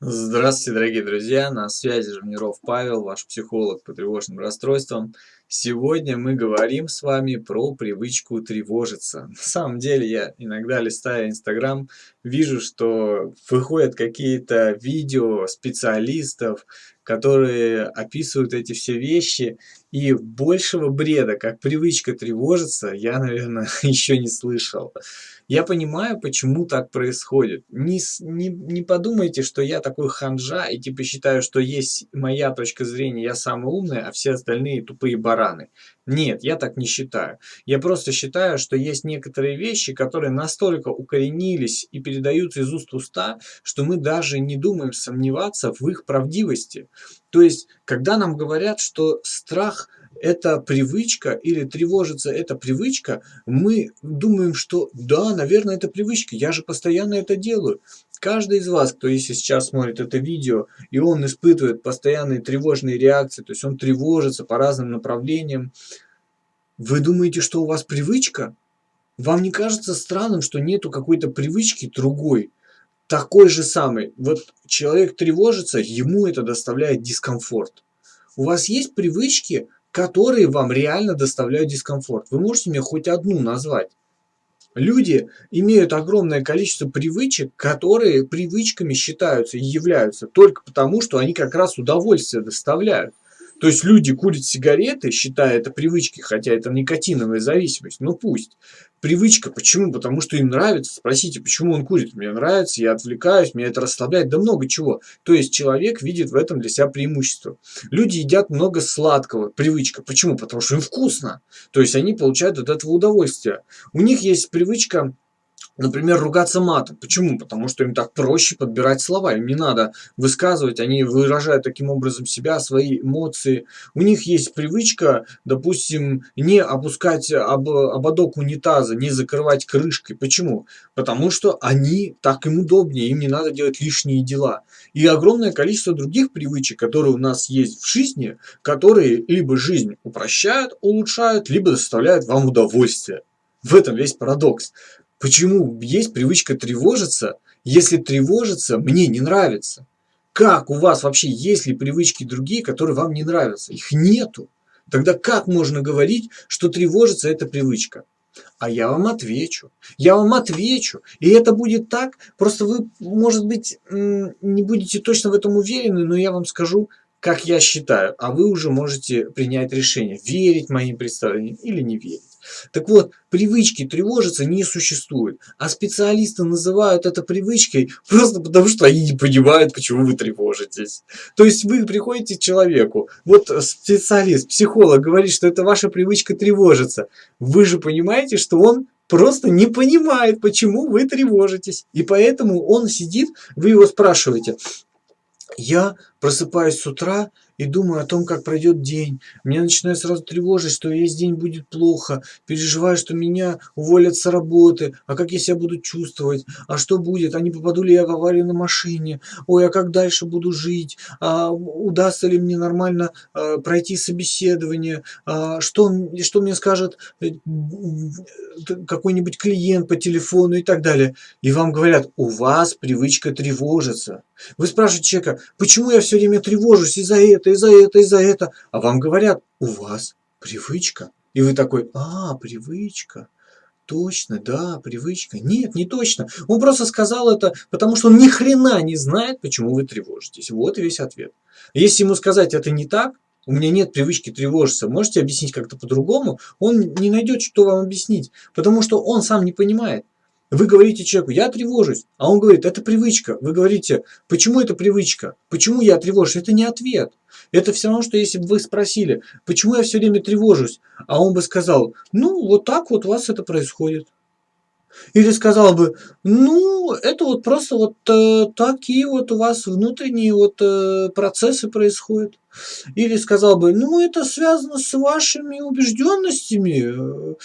Здравствуйте, дорогие друзья! На связи Жирниров Павел, ваш психолог по тревожным расстройствам. Сегодня мы говорим с вами про привычку тревожиться. На самом деле, я иногда листая Инстаграм, вижу, что выходят какие-то видео специалистов, которые описывают эти все вещи, и большего бреда, как привычка тревожиться, я, наверное, еще не слышал. Я понимаю, почему так происходит. Не, не, не подумайте, что я такой ханжа и типа считаю, что есть моя точка зрения, я самый умный, а все остальные тупые бараны. Нет, я так не считаю. Я просто считаю, что есть некоторые вещи, которые настолько укоренились и передаются из уст в уста, что мы даже не думаем сомневаться в их правдивости. То есть, когда нам говорят, что страх – это привычка или тревожиться это привычка, мы думаем, что да, наверное, это привычка, я же постоянно это делаю. Каждый из вас, кто если сейчас смотрит это видео, и он испытывает постоянные тревожные реакции, то есть он тревожится по разным направлениям, вы думаете, что у вас привычка? Вам не кажется странным, что нету какой-то привычки другой, такой же самый? Вот человек тревожится, ему это доставляет дискомфорт. У вас есть привычки, которые вам реально доставляют дискомфорт. Вы можете мне хоть одну назвать? Люди имеют огромное количество привычек, которые привычками считаются и являются только потому, что они как раз удовольствие доставляют. То есть люди курят сигареты, считая это привычкой, хотя это никотиновая зависимость, ну пусть. Привычка, почему? Потому что им нравится. Спросите, почему он курит? Мне нравится, я отвлекаюсь, меня это расслабляет, да много чего. То есть человек видит в этом для себя преимущество. Люди едят много сладкого, привычка. Почему? Потому что им вкусно. То есть они получают от этого удовольствие. У них есть привычка Например, ругаться матом. Почему? Потому что им так проще подбирать слова. Им не надо высказывать, они выражают таким образом себя, свои эмоции. У них есть привычка, допустим, не опускать об, ободок унитаза, не закрывать крышкой. Почему? Потому что они так им удобнее, им не надо делать лишние дела. И огромное количество других привычек, которые у нас есть в жизни, которые либо жизнь упрощают, улучшают, либо доставляют вам удовольствие. В этом весь парадокс. Почему есть привычка тревожиться, если тревожиться мне не нравится? Как у вас вообще есть ли привычки другие, которые вам не нравятся? Их нету. Тогда как можно говорить, что тревожиться это привычка? А я вам отвечу. Я вам отвечу. И это будет так. Просто вы, может быть, не будете точно в этом уверены, но я вам скажу, как я считаю. А вы уже можете принять решение, верить моим представлениям или не верить. Так вот, привычки тревожиться не существует, а специалисты называют это привычкой просто потому, что они не понимают, почему вы тревожитесь. То есть вы приходите к человеку, вот специалист, психолог говорит, что это ваша привычка тревожиться. Вы же понимаете, что он просто не понимает, почему вы тревожитесь. И поэтому он сидит, вы его спрашиваете, я просыпаюсь с утра и думаю о том, как пройдет день. Меня начинает сразу тревожить, что весь день будет плохо. Переживаю, что меня уволят с работы. А как я себя буду чувствовать? А что будет? А не попаду ли я в аварию на машине? Ой, а как дальше буду жить? А удастся ли мне нормально а, пройти собеседование? А, что, что мне скажет э, какой-нибудь клиент по телефону и так далее? И вам говорят, у вас привычка тревожиться. Вы спрашиваете человека, почему я все время тревожусь из-за этого? это, и за это, и за это. А вам говорят, у вас привычка. И вы такой, а, привычка. Точно, да, привычка. Нет, не точно. Он просто сказал это, потому что он ни хрена не знает, почему вы тревожитесь. Вот и весь ответ. Если ему сказать, это не так, у меня нет привычки тревожиться, можете объяснить как-то по-другому, он не найдет, что вам объяснить, потому что он сам не понимает. Вы говорите человеку, я тревожусь, а он говорит, это привычка. Вы говорите, почему это привычка? Почему я тревожусь? Это не ответ. Это все равно, что если бы вы спросили, почему я все время тревожусь, а он бы сказал, ну, вот так вот у вас это происходит. Или сказал бы, ну, это вот просто вот э, такие вот у вас внутренние вот э, процессы происходят. Или сказал бы, ну, это связано с вашими убежденностями.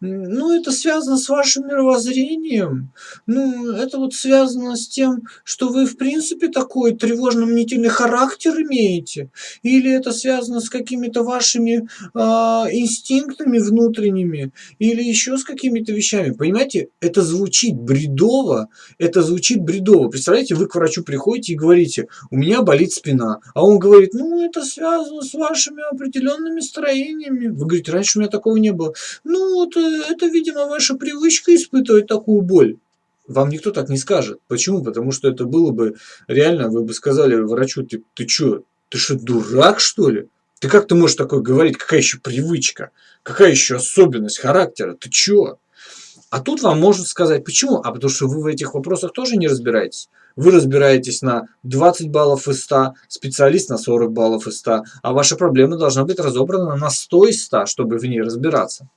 Ну, это связано с вашим мировоззрением. Ну, это вот связано с тем, что вы, в принципе, такой тревожно-мнительный характер имеете. Или это связано с какими-то вашими э, инстинктами внутренними. Или еще с какими-то вещами. Понимаете, это звучит бредово. Это звучит бредово. Представляете, вы к врачу приходите и говорите, у меня болит спина. А он говорит, ну, это связано с вашими определенными строениями. Вы говорите, раньше у меня такого не было. Ну, вот э, это, видимо, ваша привычка испытывать такую боль. Вам никто так не скажет. Почему? Потому что это было бы реально, вы бы сказали врачу, ты, ты что, ты что, дурак, что ли? Ты как ты можешь такое говорить? Какая еще привычка? Какая еще особенность характера? Ты чё? А тут вам может сказать, почему? А потому что вы в этих вопросах тоже не разбираетесь. Вы разбираетесь на 20 баллов из 100, специалист на 40 баллов из 100, а ваша проблема должна быть разобрана на 100 из 100, чтобы в ней разбираться.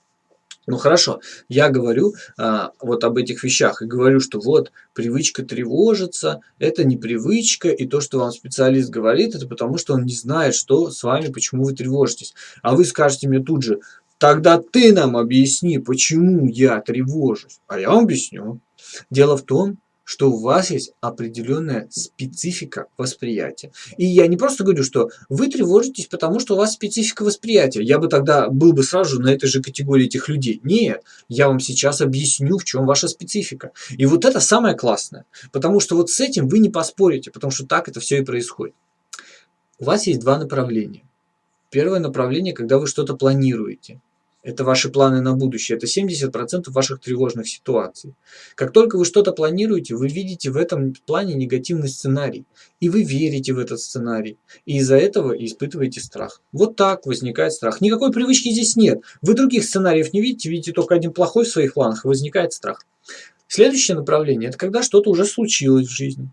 Ну хорошо, я говорю а, вот об этих вещах и говорю, что вот привычка тревожиться, это не привычка, и то, что вам специалист говорит, это потому, что он не знает, что с вами, почему вы тревожитесь. А вы скажете мне тут же, тогда ты нам объясни, почему я тревожусь. А я вам объясню. Дело в том, что у вас есть определенная специфика восприятия. И я не просто говорю, что вы тревожитесь, потому что у вас специфика восприятия. Я бы тогда был бы сразу на этой же категории этих людей. Нет, я вам сейчас объясню, в чем ваша специфика. И вот это самое классное. Потому что вот с этим вы не поспорите, потому что так это все и происходит. У вас есть два направления. Первое направление, когда вы что-то планируете. Это ваши планы на будущее. Это 70% ваших тревожных ситуаций. Как только вы что-то планируете, вы видите в этом плане негативный сценарий. И вы верите в этот сценарий. И из-за этого испытываете страх. Вот так возникает страх. Никакой привычки здесь нет. Вы других сценариев не видите, видите только один плохой в своих планах, и возникает страх. Следующее направление – это когда что-то уже случилось в жизни.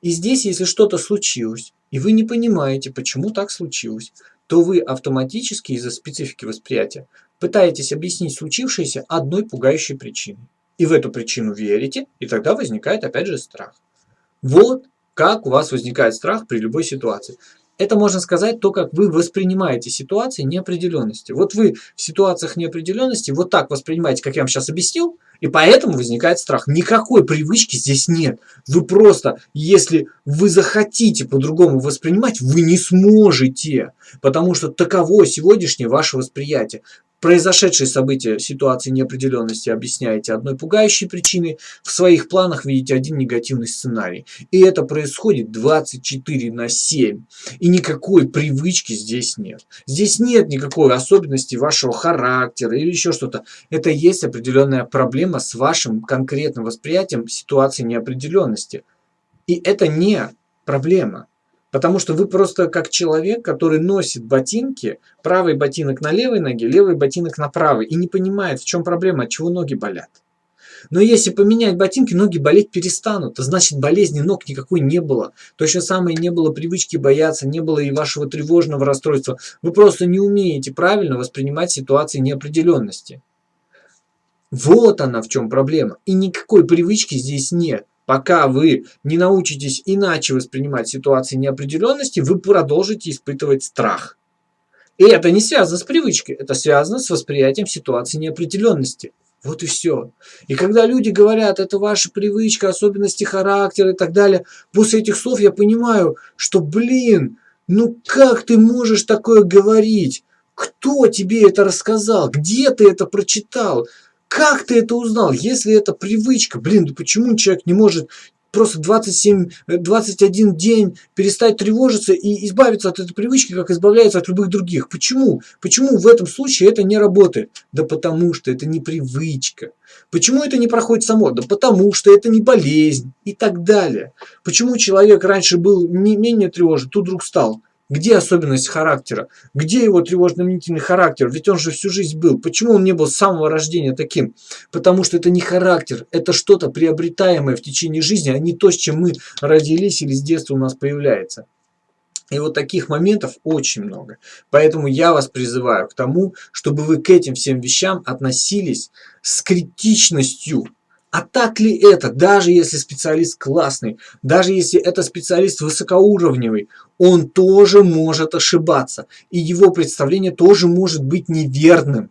И здесь, если что-то случилось, и вы не понимаете, почему так случилось, то вы автоматически из-за специфики восприятия пытаетесь объяснить случившееся одной пугающей причиной. И в эту причину верите, и тогда возникает опять же страх. Вот как у вас возникает страх при любой ситуации. Это можно сказать то, как вы воспринимаете ситуации неопределенности. Вот вы в ситуациях неопределенности вот так воспринимаете, как я вам сейчас объяснил, и поэтому возникает страх. Никакой привычки здесь нет. Вы просто, если вы захотите по-другому воспринимать, вы не сможете. Потому что таково сегодняшнее ваше восприятие. Произошедшие события ситуации неопределенности объясняете одной пугающей причиной, в своих планах видите один негативный сценарий. И это происходит 24 на 7. И никакой привычки здесь нет. Здесь нет никакой особенности вашего характера или еще что-то. Это есть определенная проблема с вашим конкретным восприятием ситуации неопределенности. И это не проблема. Потому что вы просто как человек, который носит ботинки, правый ботинок на левой ноге, левый ботинок на правой, и не понимает, в чем проблема, от чего ноги болят. Но если поменять ботинки, ноги болеть перестанут. значит, болезни ног никакой не было. Точно самое не было привычки бояться, не было и вашего тревожного расстройства. Вы просто не умеете правильно воспринимать ситуации неопределенности. Вот она в чем проблема. И никакой привычки здесь нет. Пока вы не научитесь иначе воспринимать ситуации неопределенности, вы продолжите испытывать страх. И это не связано с привычкой, это связано с восприятием ситуации неопределенности. Вот и все. И когда люди говорят, это ваша привычка, особенности характера и так далее, после этих слов я понимаю, что, блин, ну как ты можешь такое говорить? Кто тебе это рассказал? Где ты это прочитал? Как ты это узнал? Если это привычка, блин, да почему человек не может просто 27, 21 э, день перестать тревожиться и избавиться от этой привычки, как избавляется от любых других. Почему? Почему в этом случае это не работает? Да потому что это не привычка. Почему это не проходит само? Да потому что это не болезнь и так далее. Почему человек раньше был не менее тревожен, тут вдруг стал? Где особенность характера? Где его тревожно-мнительный характер? Ведь он же всю жизнь был. Почему он не был с самого рождения таким? Потому что это не характер, это что-то приобретаемое в течение жизни, а не то, с чем мы родились или с детства у нас появляется. И вот таких моментов очень много. Поэтому я вас призываю к тому, чтобы вы к этим всем вещам относились с критичностью, а так ли это, даже если специалист классный, даже если это специалист высокоуровневый, он тоже может ошибаться. И его представление тоже может быть неверным.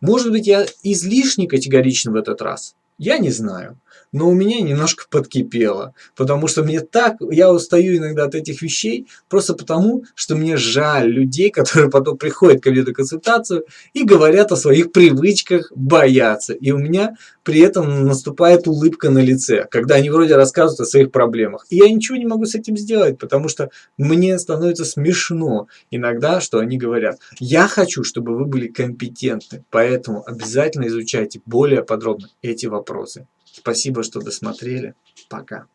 Может быть, я излишне категоричен в этот раз? Я не знаю но у меня немножко подкипело, потому что мне так, я устаю иногда от этих вещей, просто потому, что мне жаль людей, которые потом приходят ко мне на консультацию и говорят о своих привычках бояться. И у меня при этом наступает улыбка на лице, когда они вроде рассказывают о своих проблемах. И я ничего не могу с этим сделать, потому что мне становится смешно иногда, что они говорят. Я хочу, чтобы вы были компетентны, поэтому обязательно изучайте более подробно эти вопросы. Спасибо, что досмотрели. Пока.